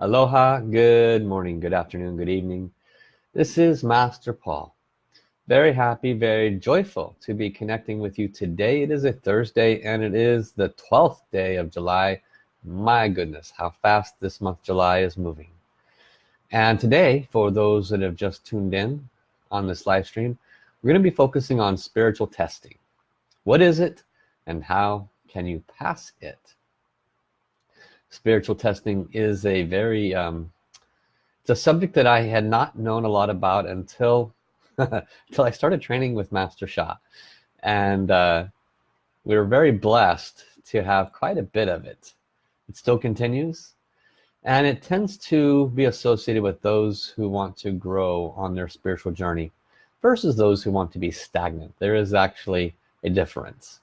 Aloha, good morning, good afternoon, good evening. This is Master Paul. Very happy, very joyful to be connecting with you today. It is a Thursday and it is the 12th day of July. My goodness, how fast this month July is moving. And today, for those that have just tuned in on this live stream, we're going to be focusing on spiritual testing. What is it and how can you pass it? Spiritual testing is a very um, it's a subject that I had not known a lot about until until I started training with Master Sha. And uh, we were very blessed to have quite a bit of it. It still continues. And it tends to be associated with those who want to grow on their spiritual journey versus those who want to be stagnant. There is actually a difference.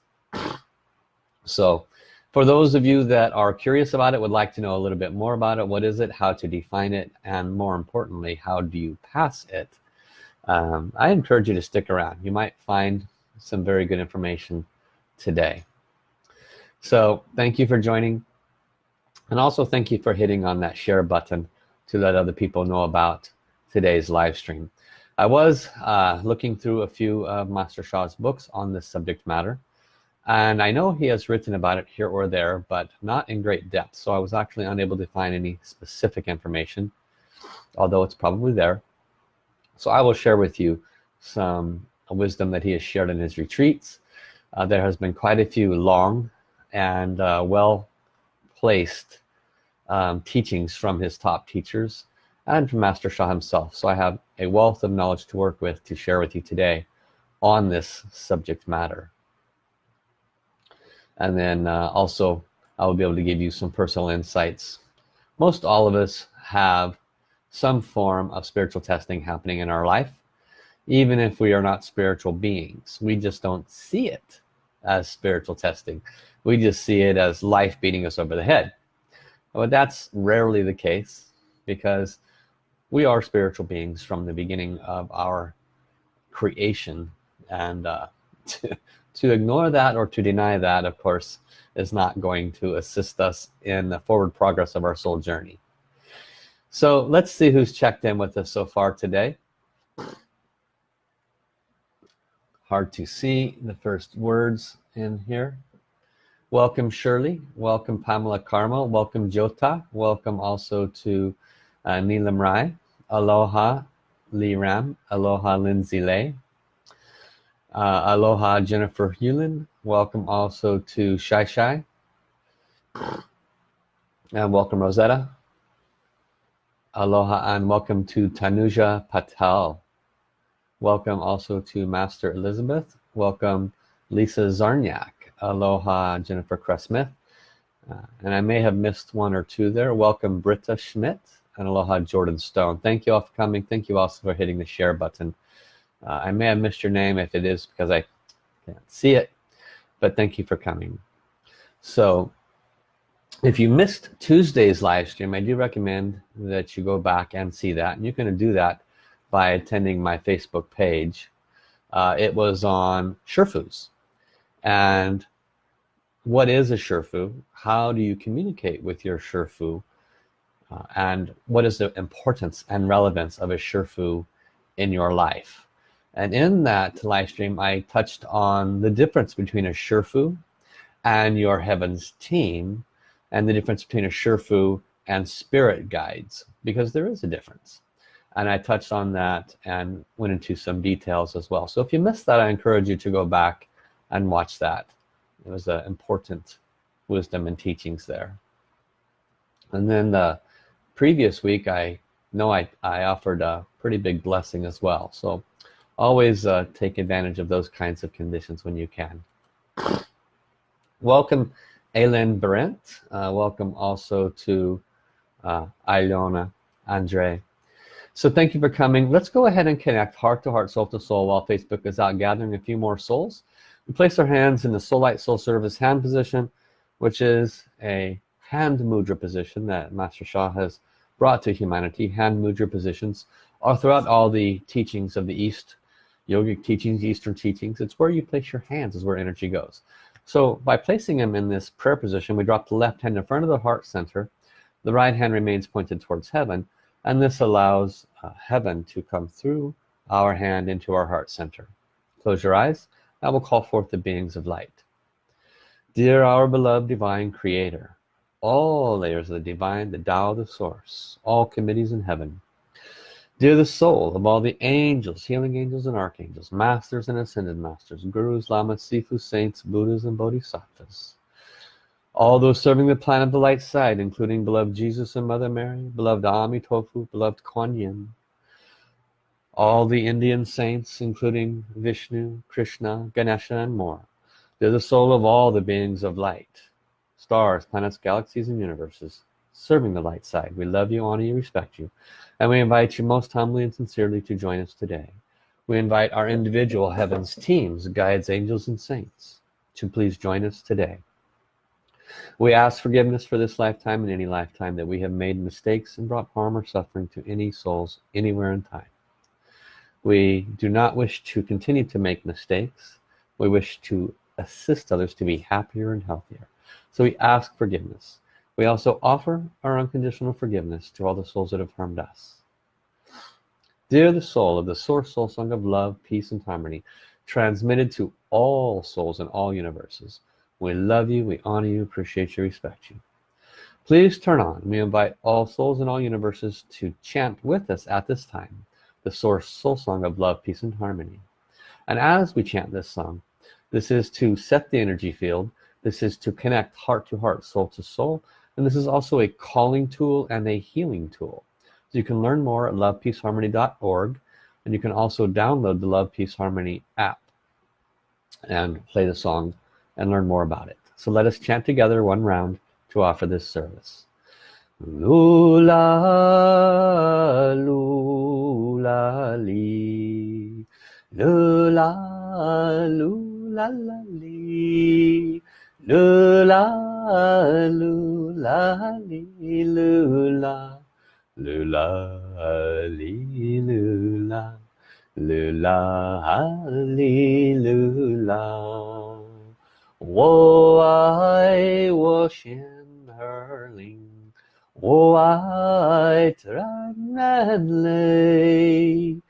So for those of you that are curious about it would like to know a little bit more about it what is it how to define it and more importantly how do you pass it? Um, I encourage you to stick around. You might find some very good information today. So thank you for joining and also thank you for hitting on that share button to let other people know about today's live stream. I was uh, looking through a few of Master Sha's books on this subject matter and I know he has written about it here or there but not in great depth. So I was actually unable to find any specific information although it's probably there. So I will share with you some wisdom that he has shared in his retreats. Uh, there has been quite a few long and uh, well placed um, teachings from his top teachers and from Master Sha himself. So I have a wealth of knowledge to work with to share with you today on this subject matter and then uh, also I will be able to give you some personal insights. Most all of us have some form of spiritual testing happening in our life even if we are not spiritual beings. We just don't see it as spiritual testing. We just see it as life beating us over the head. But that's rarely the case because we are spiritual beings from the beginning of our creation. And uh, to ignore that or to deny that of course is not going to assist us in the forward progress of our soul journey. So let's see who's checked in with us so far today. Hard to see the first words in here. Welcome Shirley. Welcome Pamela Carmel. Welcome Jota welcome also to uh, Neelam Rai. Aloha Lee Ram aloha Lindsay Lay uh, aloha Jennifer Hewlin. Welcome also to Shai Shai and welcome Rosetta. Aloha and welcome to Tanuja Patel. Welcome also to Master Elizabeth. Welcome Lisa Zarniak. Aloha Jennifer Cressmith uh, and I may have missed one or two there. Welcome Britta Schmidt. And aloha Jordan Stone. Thank you all for coming. Thank you also for hitting the share button uh, I may have missed your name if it is because I can't see it but thank you for coming. So if you missed Tuesday's live stream I do recommend that you go back and see that. And you can do that by attending my Facebook page. Uh, it was on Sherfus and what is a Sherfu how do you communicate with your Sherfu uh, and what is the importance and relevance of a Sherfu in your life and in that live stream I touched on the difference between a Sherfu and your heavens team and the difference between a Sherfu and spirit guides because there is a difference. And I touched on that and went into some details as well. So if you missed that I encourage you to go back and watch that. It was an important wisdom and teachings there. And then the previous week I know I, I offered a pretty big blessing as well. So always uh, take advantage of those kinds of conditions when you can. Welcome Aylin Brent. Uh, welcome also to uh, Ilona Andre so thank you for coming. Let's go ahead and connect heart to heart soul to soul while Facebook is out gathering a few more souls. We place our hands in the soul light soul service hand position which is a hand mudra position that Master Sha has brought to humanity. Hand mudra positions are throughout all the teachings of the East yogic teachings eastern teachings it's where you place your hands is where energy goes. So by placing them in this prayer position we drop the left hand in front of the heart center the right hand remains pointed towards heaven and this allows uh, heaven to come through our hand into our heart center. Close your eyes I will call forth the beings of light. Dear our beloved divine creator all layers of the divine the Tao the source all committees in heaven Dear the soul of all the angels, healing angels and archangels, masters and ascended masters, gurus, lamas, sifus, saints, buddhas and bodhisattvas. All those serving the plan of the light side, including beloved Jesus and Mother Mary, beloved Amitofu, beloved Kuan Yin. All the Indian saints, including Vishnu, Krishna, Ganesha and more. They're the soul of all the beings of light. Stars, planets, galaxies and universes serving the light side. We love you, honor you, respect you. And we invite you most humbly and sincerely to join us today. We invite our individual heavens teams, guides, angels, and saints to please join us today. We ask forgiveness for this lifetime and any lifetime that we have made mistakes and brought harm or suffering to any souls anywhere in time. We do not wish to continue to make mistakes. We wish to assist others to be happier and healthier. So we ask forgiveness. We also offer our unconditional forgiveness to all the souls that have harmed us. Dear the soul of the source soul song of love, peace, and harmony, transmitted to all souls in all universes. We love you, we honor you, appreciate you, respect you. Please turn on. We invite all souls in all universes to chant with us at this time the source soul song of love, peace, and harmony. And as we chant this song, this is to set the energy field. This is to connect heart to heart, soul to soul, and this is also a calling tool and a healing tool. So you can learn more at lovepeaceharmony.org and you can also download the love peace harmony app and play the song and learn more about it. So let us chant together one round to offer this service. Lula lula li. Lula lula li Lula, lula, li, lula, lula, lula, lula, lula. Wo I washing her ling, Oh, I tran and lay,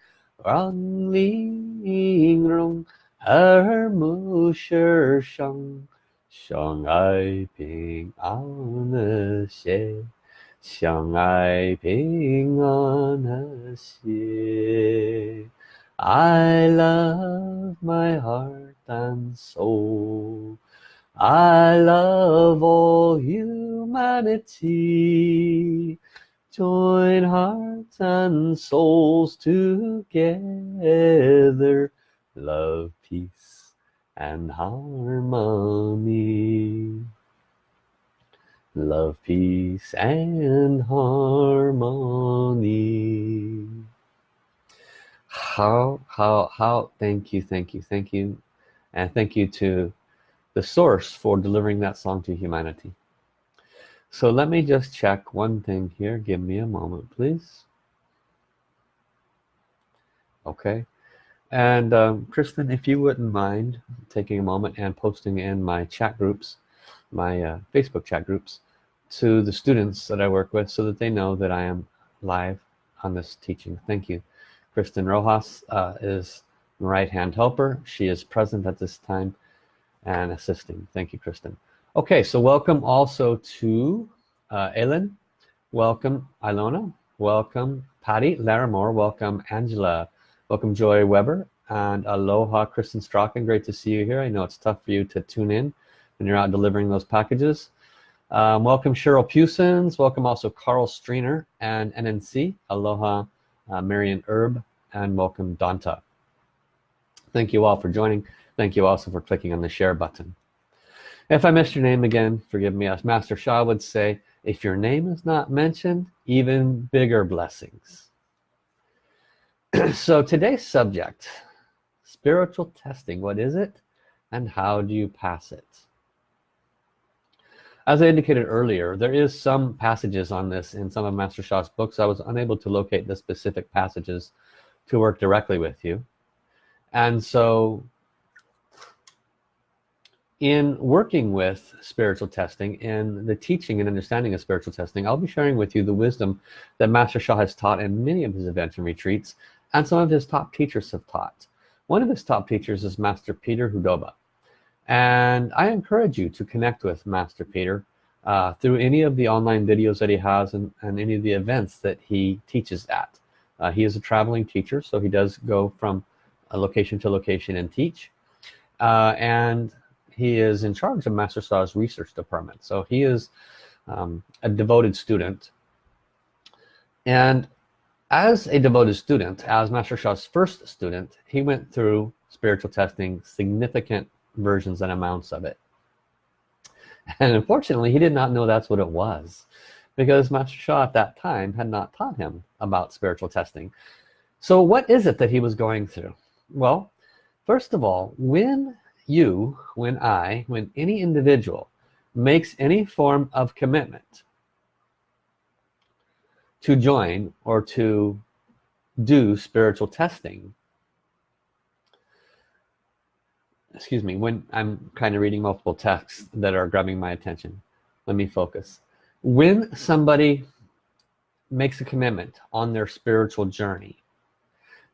run ling rong, her musher shang. 相爱平安和谐，相爱平安和谐。I love my heart and soul. I love all humanity. Join hearts and souls together. Love, peace and harmony. Love peace and harmony. How how how thank you thank you thank you. And thank you to the source for delivering that song to humanity. So let me just check one thing here. Give me a moment please. Okay and um, Kristen if you wouldn't mind taking a moment and posting in my chat groups my uh, Facebook chat groups to the students that I work with so that they know that I am live on this teaching. Thank you. Kristen Rojas uh, is my right hand helper. She is present at this time and assisting. Thank you Kristen. Okay so welcome also to uh, Ellen welcome Ilona. Welcome Patty. Larimore welcome Angela welcome Joy Weber and aloha Kristen Strachan. Great to see you here. I know it's tough for you to tune in when you're out delivering those packages. Um, welcome Cheryl Pewsons welcome also Carl Streiner and NNC aloha uh, Marion Herb and welcome Danta. thank you all for joining. Thank you also for clicking on the share button. If I missed your name again forgive me as Master Sha would say if your name is not mentioned even bigger blessings so today's subject spiritual testing what is it and how do you pass it? As I indicated earlier there is some passages on this in some of Master Sha's books. I was unable to locate the specific passages to work directly with you. And so in working with spiritual testing and the teaching and understanding of spiritual testing I'll be sharing with you the wisdom that Master Sha has taught in many of his events and retreats and some of his top teachers have taught. One of his top teachers is Master Peter Hudoba. And I encourage you to connect with Master Peter uh, through any of the online videos that he has and, and any of the events that he teaches at. Uh, he is a traveling teacher so he does go from a location to location and teach. Uh, and he is in charge of Master Sha's research department. So he is um, a devoted student. And as a devoted student as Master Sha's first student he went through spiritual testing significant versions and amounts of it. And unfortunately he did not know that's what it was because Master Sha at that time had not taught him about spiritual testing. So what is it that he was going through? Well first of all when you when I when any individual makes any form of commitment to join or to do spiritual testing. Excuse me when I'm kind of reading multiple texts that are grabbing my attention let me focus. When somebody makes a commitment on their spiritual journey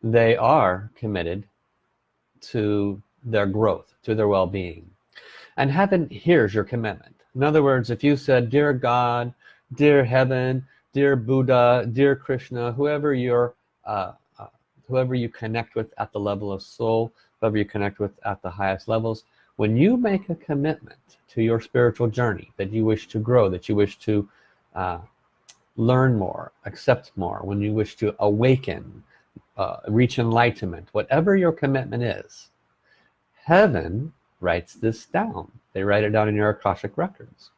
they are committed to their growth to their well-being. And heaven hears your commitment. In other words if you said dear God dear heaven dear Buddha dear Krishna whoever you're uh, uh, whoever you connect with at the level of soul whoever you connect with at the highest levels when you make a commitment to your spiritual journey that you wish to grow that you wish to uh, learn more accept more when you wish to awaken uh, reach enlightenment whatever your commitment is heaven writes this down. They write it down in your Akashic records.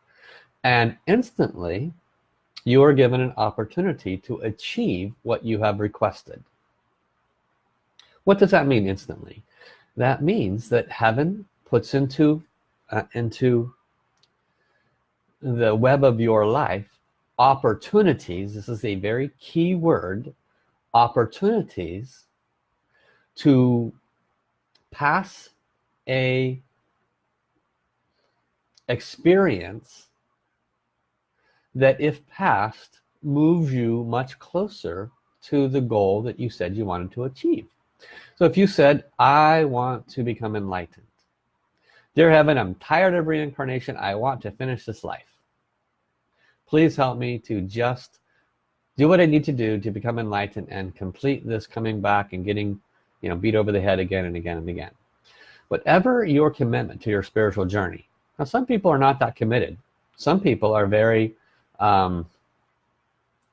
And instantly you are given an opportunity to achieve what you have requested. What does that mean instantly? That means that heaven puts into uh, into the web of your life opportunities. This is a very key word opportunities to pass a experience that if passed moves you much closer to the goal that you said you wanted to achieve. So if you said I want to become enlightened dear heaven I'm tired of reincarnation. I want to finish this life. Please help me to just do what I need to do to become enlightened and complete this coming back and getting you know beat over the head again and again and again. Whatever your commitment to your spiritual journey. Now some people are not that committed. Some people are very um,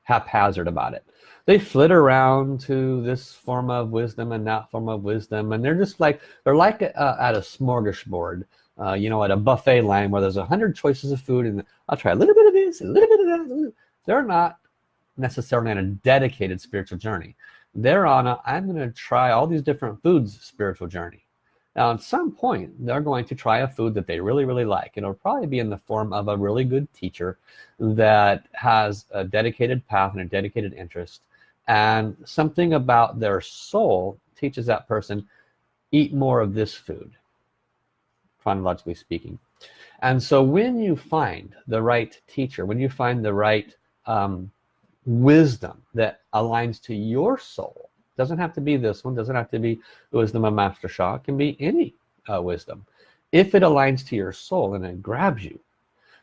haphazard about it. They flit around to this form of wisdom and that form of wisdom and they're just like they're like uh, at a smorgasbord uh, you know at a buffet line where there's a hundred choices of food and I'll try a little bit of this a little bit of that. They're not necessarily on a dedicated spiritual journey. They're on a I'm gonna try all these different foods spiritual journey now at some point they're going to try a food that they really really like it'll probably be in the form of a really good teacher that has a dedicated path and a dedicated interest and something about their soul teaches that person eat more of this food chronologically speaking. And so when you find the right teacher when you find the right um, wisdom that aligns to your soul doesn't have to be this one doesn't have to be wisdom of Master Sha it can be any uh, wisdom. If it aligns to your soul and it grabs you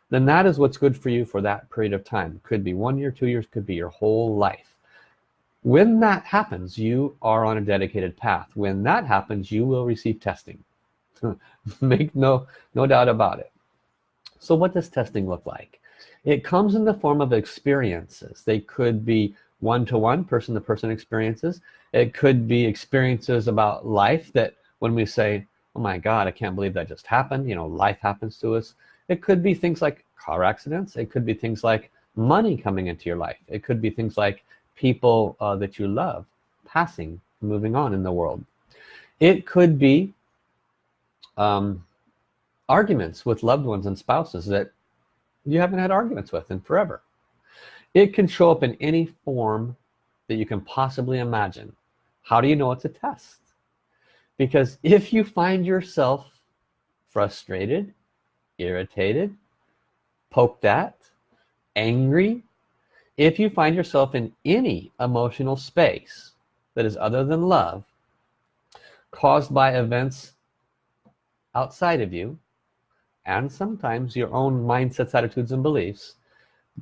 then that is what's good for you for that period of time. Could be one year two years could be your whole life. When that happens you are on a dedicated path. When that happens you will receive testing. Make no no doubt about it. So what does testing look like? It comes in the form of experiences. They could be one-to-one person-to-person experiences. It could be experiences about life that when we say oh my god I can't believe that just happened you know life happens to us. It could be things like car accidents. It could be things like money coming into your life. It could be things like people uh, that you love passing moving on in the world. It could be um, arguments with loved ones and spouses that you haven't had arguments with in forever it can show up in any form that you can possibly imagine. How do you know it's a test? Because if you find yourself frustrated irritated poked at angry if you find yourself in any emotional space that is other than love caused by events outside of you and sometimes your own mindsets attitudes and beliefs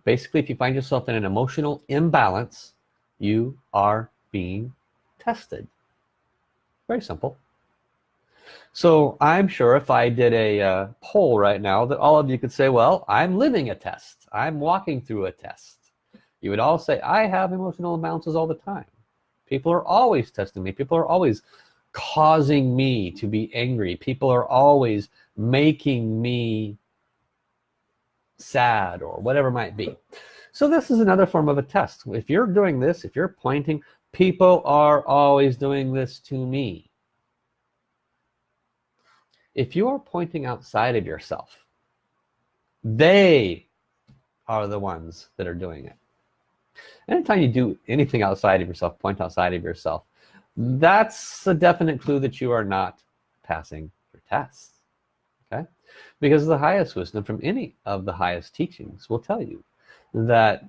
basically if you find yourself in an emotional imbalance you are being tested. Very simple. So I'm sure if I did a uh, poll right now that all of you could say well I'm living a test. I'm walking through a test. You would all say I have emotional imbalances all the time. People are always testing me. People are always causing me to be angry. People are always making me sad or whatever might be. So this is another form of a test. If you're doing this if you're pointing people are always doing this to me. If you are pointing outside of yourself they are the ones that are doing it. Anytime you do anything outside of yourself point outside of yourself that's a definite clue that you are not passing your okay because the highest wisdom from any of the highest teachings will tell you that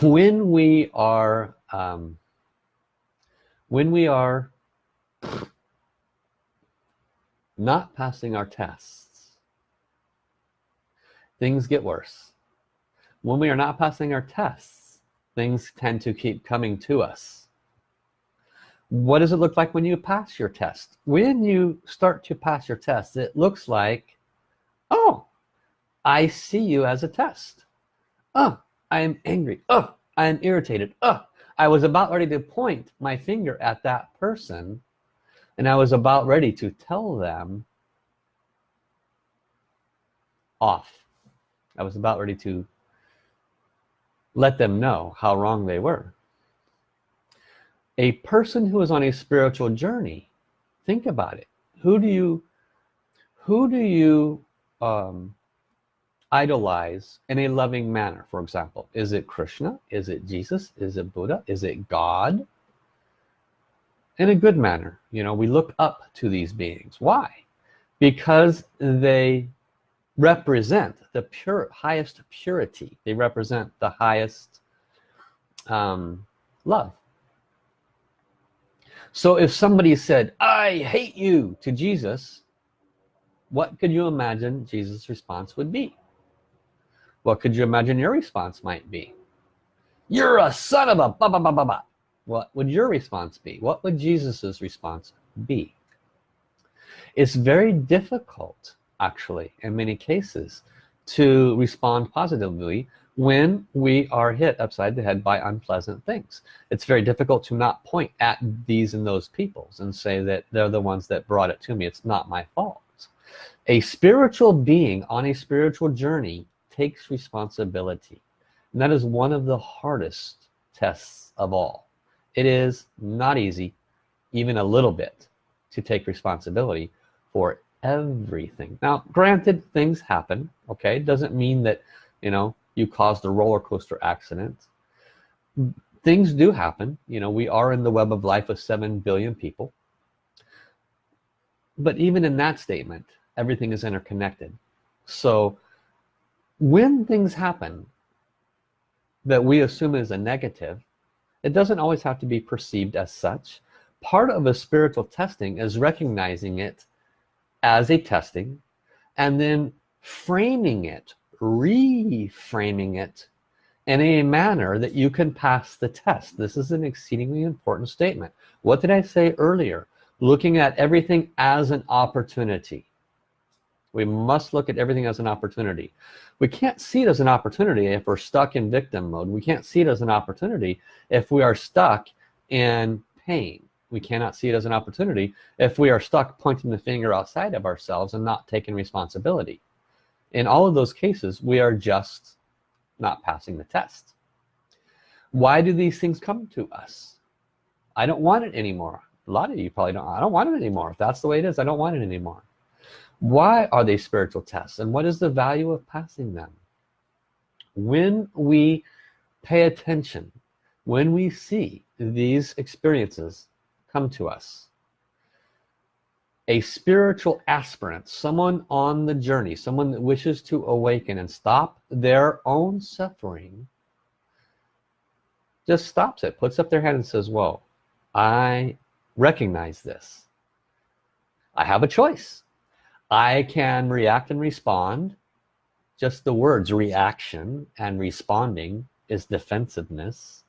when we are um, when we are not passing our tests things get worse. When we are not passing our tests things tend to keep coming to us what does it look like when you pass your test? When you start to pass your test it looks like oh I see you as a test. Oh I am angry. Oh I am irritated. Oh I was about ready to point my finger at that person and I was about ready to tell them off. I was about ready to let them know how wrong they were a person who is on a spiritual journey think about it. Who do you who do you um, idolize in a loving manner? For example is it Krishna? Is it Jesus? Is it Buddha? Is it God? In a good manner. You know we look up to these beings. Why? Because they represent the pure highest purity. They represent the highest um, love so if somebody said I hate you to Jesus what could you imagine Jesus response would be? What could you imagine your response might be? You're a son of a ba ba ba ba ba. What would your response be? What would Jesus's response be? It's very difficult actually in many cases to respond positively when we are hit upside the head by unpleasant things. It's very difficult to not point at these and those peoples and say that they're the ones that brought it to me. It's not my fault. A spiritual being on a spiritual journey takes responsibility. And that is one of the hardest tests of all. It is not easy even a little bit to take responsibility for everything. Now granted things happen okay? Doesn't mean that you know you caused a roller coaster accident. Things do happen. You know we are in the web of life of 7 billion people. But even in that statement everything is interconnected. So when things happen that we assume is a negative it doesn't always have to be perceived as such. Part of a spiritual testing is recognizing it as a testing and then framing it reframing it in a manner that you can pass the test. This is an exceedingly important statement. What did I say earlier? Looking at everything as an opportunity. We must look at everything as an opportunity. We can't see it as an opportunity if we're stuck in victim mode. We can't see it as an opportunity if we are stuck in pain. We cannot see it as an opportunity if we are stuck pointing the finger outside of ourselves and not taking responsibility in all of those cases we are just not passing the test. Why do these things come to us? I don't want it anymore. A lot of you probably don't I don't want it anymore. If that's the way it is I don't want it anymore. Why are they spiritual tests and what is the value of passing them? When we pay attention when we see these experiences come to us a spiritual aspirant someone on the journey someone that wishes to awaken and stop their own suffering just stops it puts up their hand and says whoa I recognize this. I have a choice. I can react and respond. Just the words reaction and responding is defensiveness.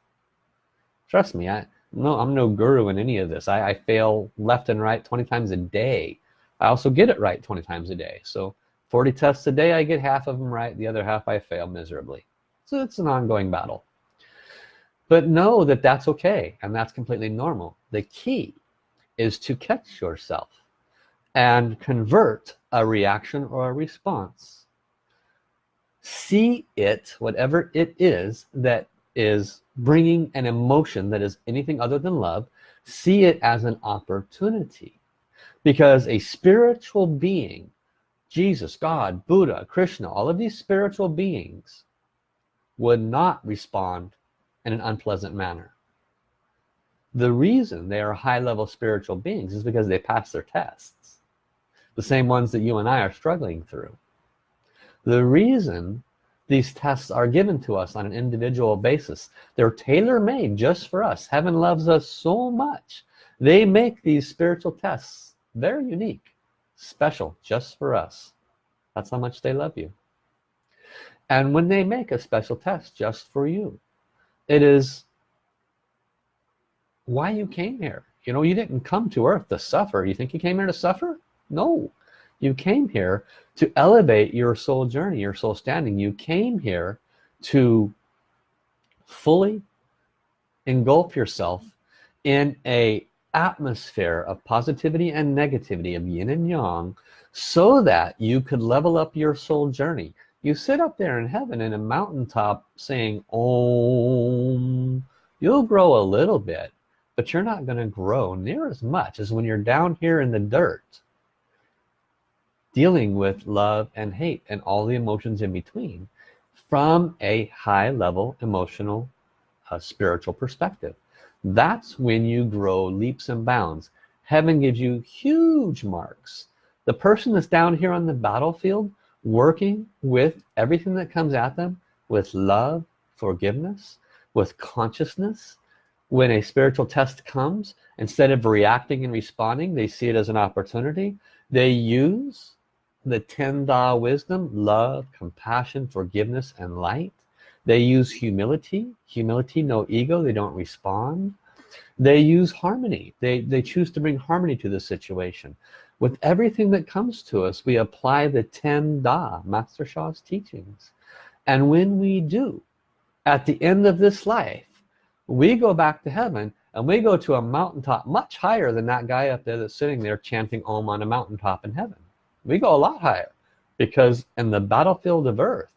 Trust me I no I'm no guru in any of this. I, I fail left and right 20 times a day. I also get it right 20 times a day. So 40 tests a day I get half of them right. The other half I fail miserably. So it's an ongoing battle. But know that that's okay and that's completely normal. The key is to catch yourself and convert a reaction or a response. See it whatever it is that is bringing an emotion that is anything other than love see it as an opportunity. Because a spiritual being Jesus God Buddha Krishna all of these spiritual beings would not respond in an unpleasant manner. The reason they are high-level spiritual beings is because they pass their tests the same ones that you and I are struggling through. The reason these tests are given to us on an individual basis. They're tailor-made just for us. Heaven loves us so much. They make these spiritual tests. Very unique special just for us. That's how much they love you. And when they make a special test just for you it is why you came here. You know you didn't come to earth to suffer. You think you came here to suffer? No you came here to elevate your soul journey your soul standing. You came here to fully engulf yourself in a atmosphere of positivity and negativity of yin and yang so that you could level up your soul journey. You sit up there in heaven in a mountaintop saying om. You'll grow a little bit but you're not going to grow near as much as when you're down here in the dirt dealing with love and hate and all the emotions in between from a high level emotional uh, spiritual perspective. That's when you grow leaps and bounds. Heaven gives you huge marks. The person that's down here on the battlefield working with everything that comes at them with love forgiveness with consciousness when a spiritual test comes instead of reacting and responding they see it as an opportunity. They use the 10 Da wisdom love compassion forgiveness and light. They use humility. Humility no ego. They don't respond. They use harmony. They they choose to bring harmony to the situation. With everything that comes to us we apply the 10 Da Master Sha's teachings. And when we do at the end of this life we go back to heaven and we go to a mountaintop much higher than that guy up there that's sitting there chanting Om on a mountaintop in heaven we go a lot higher because in the battlefield of earth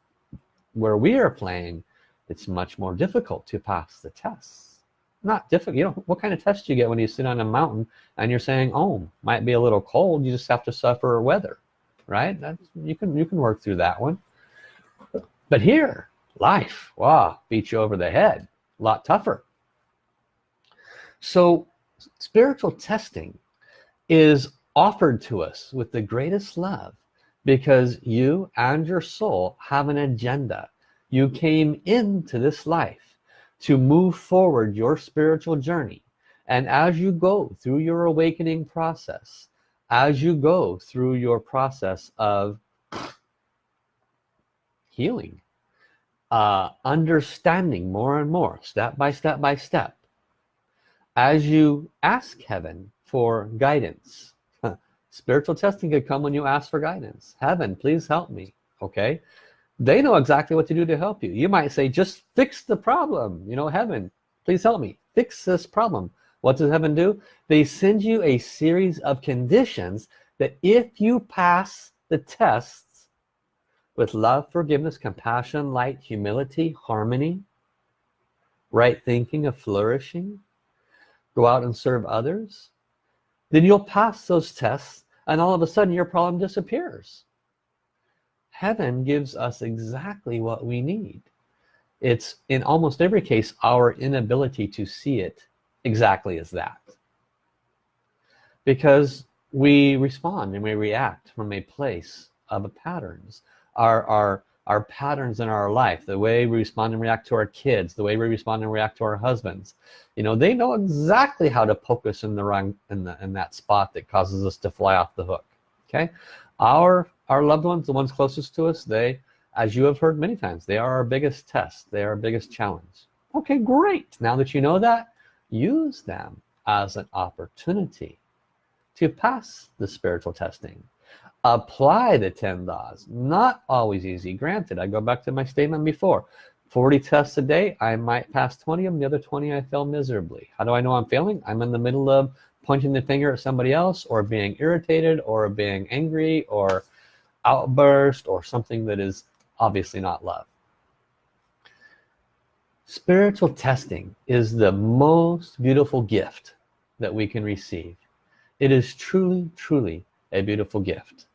where we are playing it's much more difficult to pass the tests. Not difficult you know what kind of test you get when you sit on a mountain and you're saying oh might be a little cold you just have to suffer weather right? That's you can you can work through that one. But here life wow beat you over the head a lot tougher. So spiritual testing is offered to us with the greatest love because you and your soul have an agenda. You came into this life to move forward your spiritual journey. And as you go through your awakening process as you go through your process of healing uh, understanding more and more step by step by step as you ask heaven for guidance spiritual testing could come when you ask for guidance. Heaven please help me okay? They know exactly what to do to help you. You might say just fix the problem. You know heaven please help me fix this problem. What does heaven do? They send you a series of conditions that if you pass the tests with love forgiveness compassion light humility harmony right thinking of flourishing go out and serve others then you'll pass those tests and all of a sudden your problem disappears. Heaven gives us exactly what we need. It's in almost every case our inability to see it exactly as that. Because we respond and we react from a place of patterns. Our our our patterns in our life the way we respond and react to our kids the way we respond and react to our husbands. You know they know exactly how to poke us in the wrong in the in that spot that causes us to fly off the hook okay? Our our loved ones the ones closest to us they as you have heard many times they are our biggest test they are our biggest challenge. Okay great. Now that you know that use them as an opportunity to pass the spiritual testing apply the 10 laws. Not always easy. Granted I go back to my statement before. 40 tests a day I might pass 20 of them the other 20 I fail miserably. How do I know I'm failing? I'm in the middle of pointing the finger at somebody else or being irritated or being angry or outburst or something that is obviously not love. Spiritual testing is the most beautiful gift that we can receive. It is truly truly a beautiful gift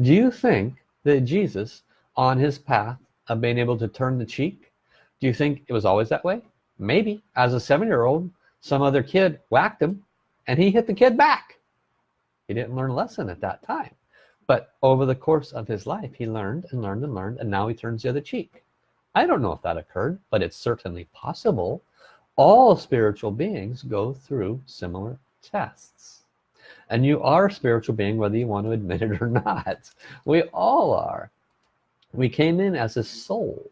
do you think that Jesus on his path of being able to turn the cheek do you think it was always that way? Maybe. As a seven-year-old some other kid whacked him and he hit the kid back. He didn't learn a lesson at that time. But over the course of his life he learned and learned and learned and now he turns the other cheek. I don't know if that occurred but it's certainly possible. All spiritual beings go through similar tests and you are a spiritual being whether you want to admit it or not. We all are. We came in as a soul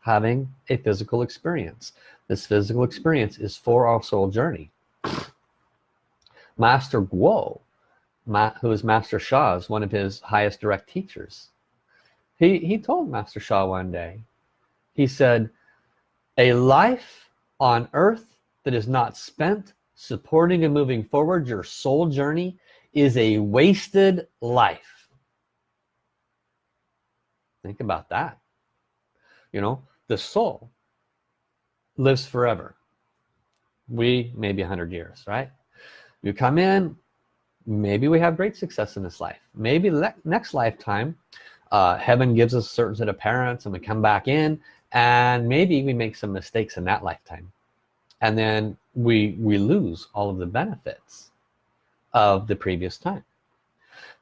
having a physical experience. This physical experience is for our soul journey. Master Guo who is Master Sha's one of his highest direct teachers. He he told Master Sha one day he said a life on earth that is not spent supporting and moving forward your soul journey is a wasted life. Think about that. You know the soul lives forever. We maybe 100 years right? You come in maybe we have great success in this life. Maybe next lifetime uh, heaven gives us a certain set of parents and we come back in and maybe we make some mistakes in that lifetime and then we we lose all of the benefits of the previous time.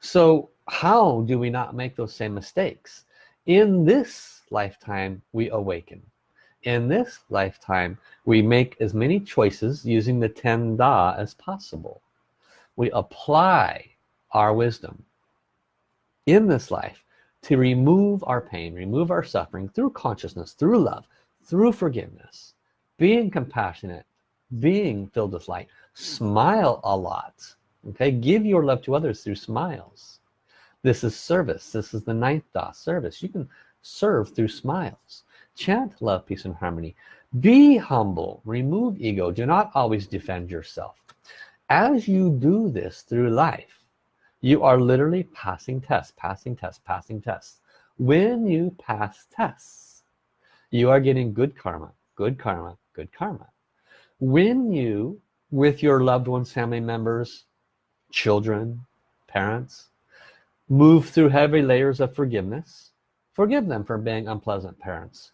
So how do we not make those same mistakes? In this lifetime we awaken. In this lifetime we make as many choices using the 10 da as possible. We apply our wisdom in this life to remove our pain remove our suffering through consciousness through love through forgiveness being compassionate being filled with light. Smile a lot okay? Give your love to others through smiles. This is service. This is the ninth da service. You can serve through smiles. Chant love peace and harmony. Be humble. Remove ego. Do not always defend yourself. As you do this through life you are literally passing tests passing tests passing tests. When you pass tests you are getting good karma good karma good karma. When you with your loved ones family members children parents move through heavy layers of forgiveness forgive them for being unpleasant parents.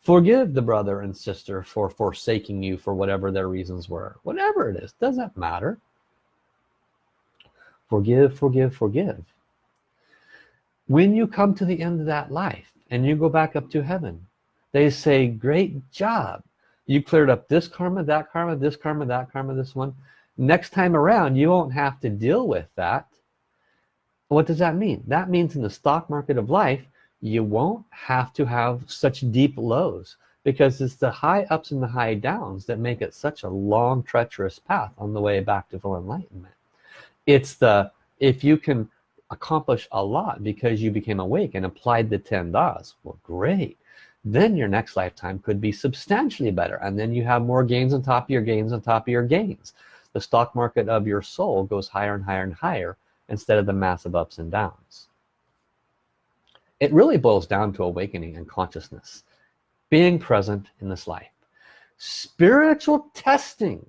Forgive the brother and sister for forsaking you for whatever their reasons were. Whatever it is doesn't matter. Forgive forgive forgive. When you come to the end of that life and you go back up to heaven they say great job you cleared up this karma that karma this karma that karma this one. Next time around you won't have to deal with that. What does that mean? That means in the stock market of life you won't have to have such deep lows because it's the high ups and the high downs that make it such a long treacherous path on the way back to full enlightenment. It's the if you can accomplish a lot because you became awake and applied the 10 das well great then your next lifetime could be substantially better and then you have more gains on top of your gains on top of your gains. The stock market of your soul goes higher and higher and higher instead of the massive ups and downs. It really boils down to awakening and consciousness being present in this life. Spiritual testing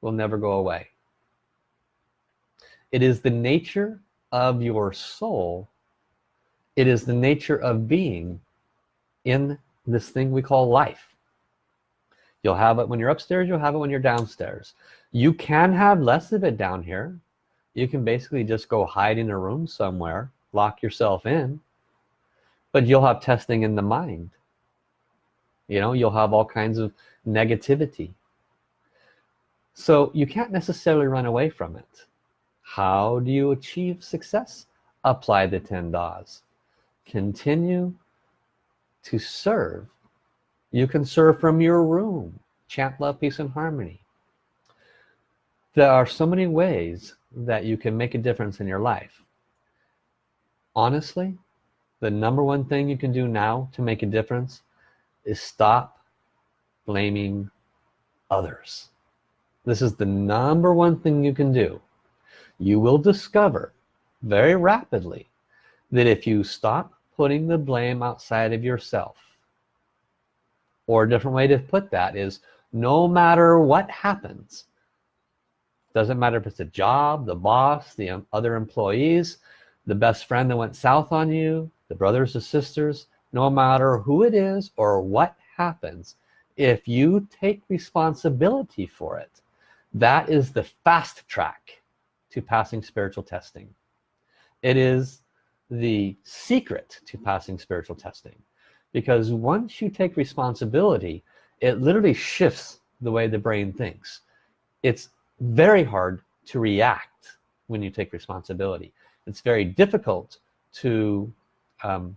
will never go away. It is the nature of your soul. It is the nature of being in this thing we call life. You'll have it when you're upstairs you'll have it when you're downstairs. You can have less of it down here. You can basically just go hide in a room somewhere lock yourself in but you'll have testing in the mind. You know you'll have all kinds of negativity. So you can't necessarily run away from it. How do you achieve success? Apply the 10 Das continue to serve you can serve from your room. Chant love peace and harmony. There are so many ways that you can make a difference in your life. Honestly the number one thing you can do now to make a difference is stop blaming others. This is the number one thing you can do. You will discover very rapidly that if you stop putting the blame outside of yourself. Or a different way to put that is no matter what happens doesn't matter if it's a job the boss the other employees the best friend that went south on you the brothers the sisters no matter who it is or what happens if you take responsibility for it that is the fast track to passing spiritual testing. It is the secret to passing spiritual testing. Because once you take responsibility it literally shifts the way the brain thinks. It's very hard to react when you take responsibility. It's very difficult to um,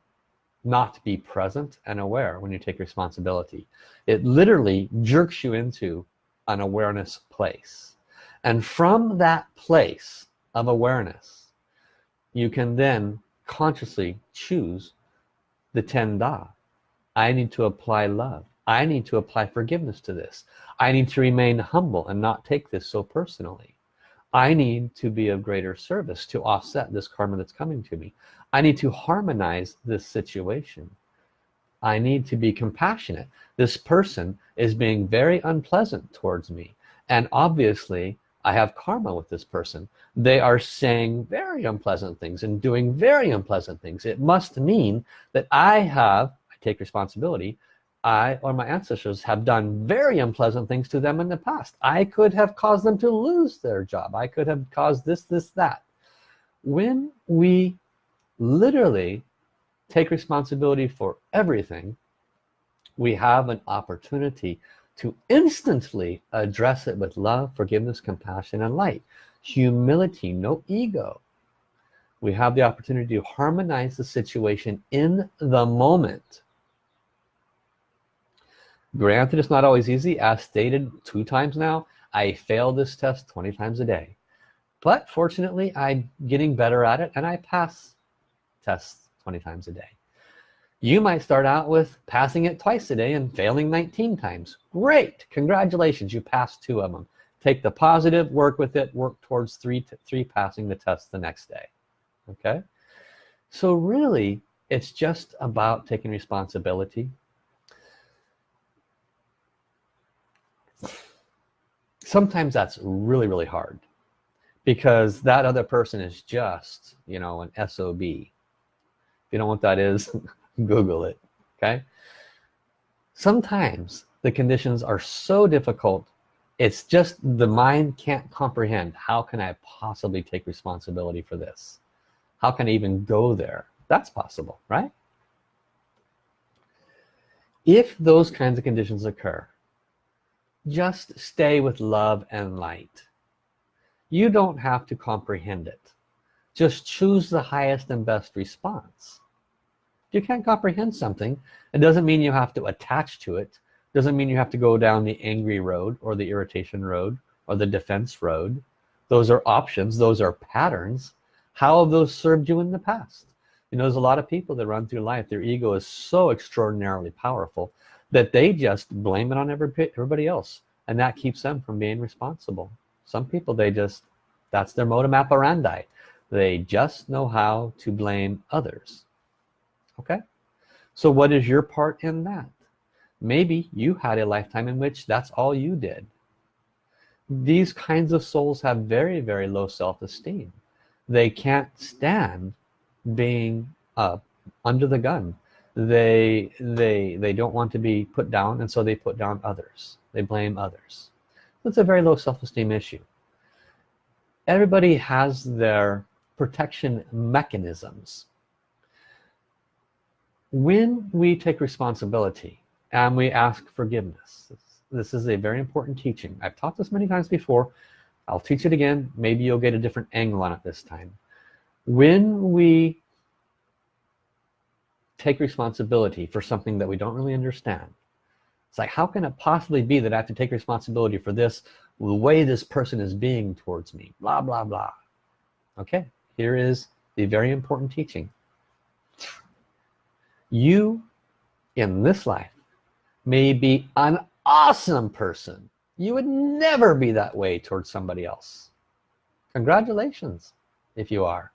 not be present and aware when you take responsibility. It literally jerks you into an awareness place. And from that place of awareness you can then consciously choose the 10 da. I need to apply love. I need to apply forgiveness to this. I need to remain humble and not take this so personally. I need to be of greater service to offset this karma that's coming to me. I need to harmonize this situation. I need to be compassionate. This person is being very unpleasant towards me. And obviously I have karma with this person. They are saying very unpleasant things and doing very unpleasant things. It must mean that I have I take responsibility I or my ancestors have done very unpleasant things to them in the past. I could have caused them to lose their job. I could have caused this this that. When we literally take responsibility for everything we have an opportunity to instantly address it with love forgiveness compassion and light. Humility no ego. We have the opportunity to harmonize the situation in the moment. Granted it's not always easy as stated two times now. I fail this test 20 times a day. But fortunately I'm getting better at it and I pass tests 20 times a day you might start out with passing it twice a day and failing 19 times. Great! Congratulations you passed two of them. Take the positive work with it work towards three three passing the test the next day. Okay? So really it's just about taking responsibility. Sometimes that's really really hard because that other person is just you know an SOB if you don't know what that is google it okay? Sometimes the conditions are so difficult it's just the mind can't comprehend how can I possibly take responsibility for this? How can I even go there? That's possible right? If those kinds of conditions occur just stay with love and light. You don't have to comprehend it. Just choose the highest and best response you can't comprehend something. It doesn't mean you have to attach to it. Doesn't mean you have to go down the angry road or the irritation road or the defense road. Those are options. Those are patterns. How have those served you in the past? You know there's a lot of people that run through life. Their ego is so extraordinarily powerful that they just blame it on everybody else. And that keeps them from being responsible. Some people they just that's their modus operandi. They just know how to blame others okay? So what is your part in that? Maybe you had a lifetime in which that's all you did. These kinds of souls have very very low self-esteem. They can't stand being uh, under the gun. They they they don't want to be put down and so they put down others. They blame others. It's a very low self-esteem issue. Everybody has their protection mechanisms when we take responsibility and we ask forgiveness this is a very important teaching. I've taught this many times before. I'll teach it again. Maybe you'll get a different angle on it this time. When we take responsibility for something that we don't really understand it's like how can it possibly be that I have to take responsibility for this the way this person is being towards me? Blah blah blah. Okay here is the very important teaching you in this life may be an awesome person. You would never be that way towards somebody else. Congratulations if you are.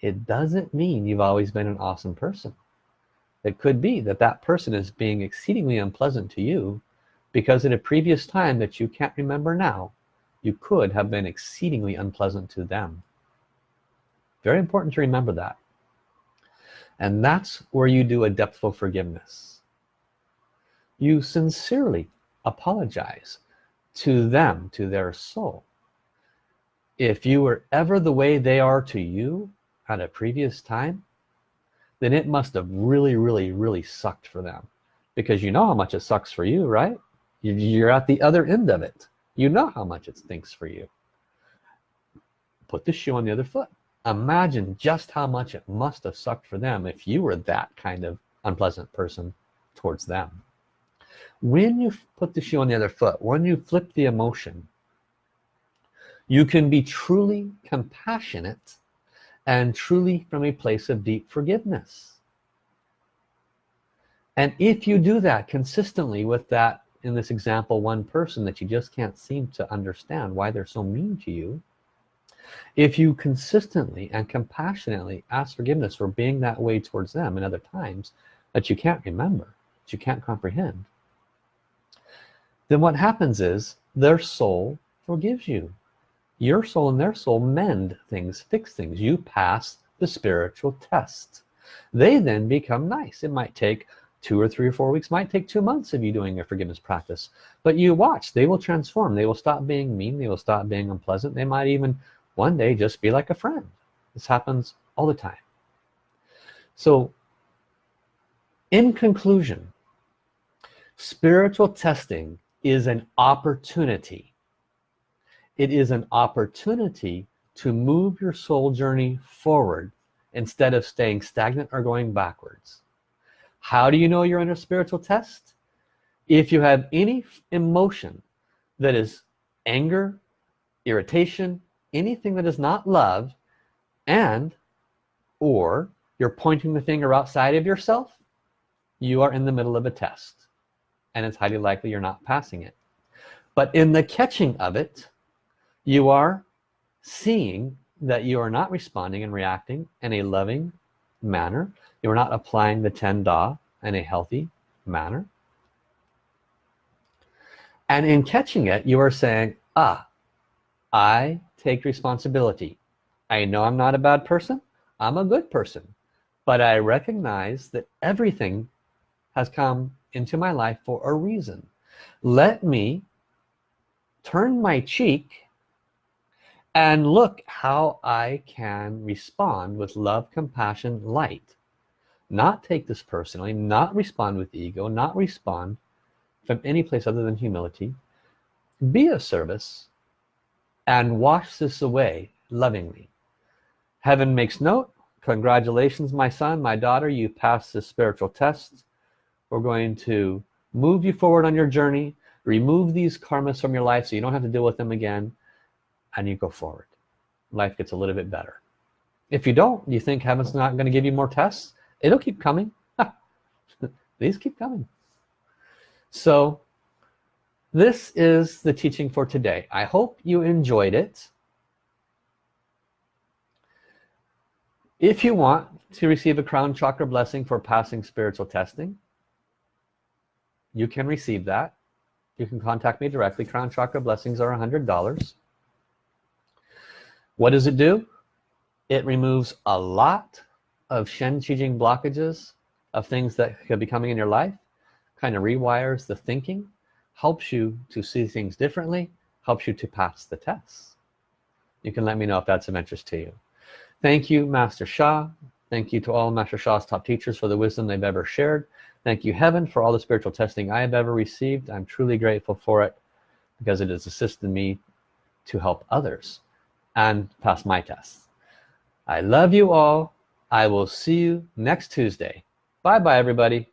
It doesn't mean you've always been an awesome person. It could be that that person is being exceedingly unpleasant to you because in a previous time that you can't remember now you could have been exceedingly unpleasant to them. Very important to remember that and that's where you do a depthful forgiveness. You sincerely apologize to them to their soul. If you were ever the way they are to you at a previous time then it must have really really really sucked for them. Because you know how much it sucks for you right? You're at the other end of it. You know how much it stinks for you. Put the shoe on the other foot imagine just how much it must have sucked for them if you were that kind of unpleasant person towards them. When you put the shoe on the other foot when you flip the emotion you can be truly compassionate and truly from a place of deep forgiveness. And if you do that consistently with that in this example one person that you just can't seem to understand why they're so mean to you if you consistently and compassionately ask forgiveness for being that way towards them in other times that you can't remember that you can't comprehend then what happens is their soul forgives you. Your soul and their soul mend things fix things. You pass the spiritual test. They then become nice. It might take two or three or four weeks might take two months of you doing a forgiveness practice. But you watch. They will transform. They will stop being mean. They will stop being unpleasant. They might even one day just be like a friend. This happens all the time. So in conclusion spiritual testing is an opportunity. It is an opportunity to move your soul journey forward instead of staying stagnant or going backwards. How do you know you're under a spiritual test? If you have any emotion that is anger irritation anything that is not love and or you're pointing the finger outside of yourself you are in the middle of a test. And it's highly likely you're not passing it. But in the catching of it you are seeing that you are not responding and reacting in a loving manner. You're not applying the ten da in a healthy manner. And in catching it you are saying ah I take responsibility. I know I'm not a bad person I'm a good person but I recognize that everything has come into my life for a reason. Let me turn my cheek and look how I can respond with love compassion light. Not take this personally not respond with ego not respond from any place other than humility. Be of service and wash this away lovingly. Heaven makes note. Congratulations my son my daughter. You passed the spiritual test we're going to move you forward on your journey. Remove these karmas from your life so you don't have to deal with them again and you go forward. Life gets a little bit better. If you don't you think heaven's not going to give you more tests? It'll keep coming. These keep coming. So this is the teaching for today. I hope you enjoyed it. If you want to receive a crown chakra blessing for passing spiritual testing you can receive that. You can contact me directly. Crown chakra blessings are a hundred dollars. What does it do? It removes a lot of Shen Qi Jing blockages of things that could be coming in your life kind of rewires the thinking helps you to see things differently, helps you to pass the tests. You can let me know if that's of interest to you. Thank you, Master Sha. Thank you to all Master Sha's top teachers for the wisdom they've ever shared. Thank you, Heaven, for all the spiritual testing I have ever received. I'm truly grateful for it because it has assisted me to help others and pass my tests. I love you all. I will see you next Tuesday. Bye-bye, everybody.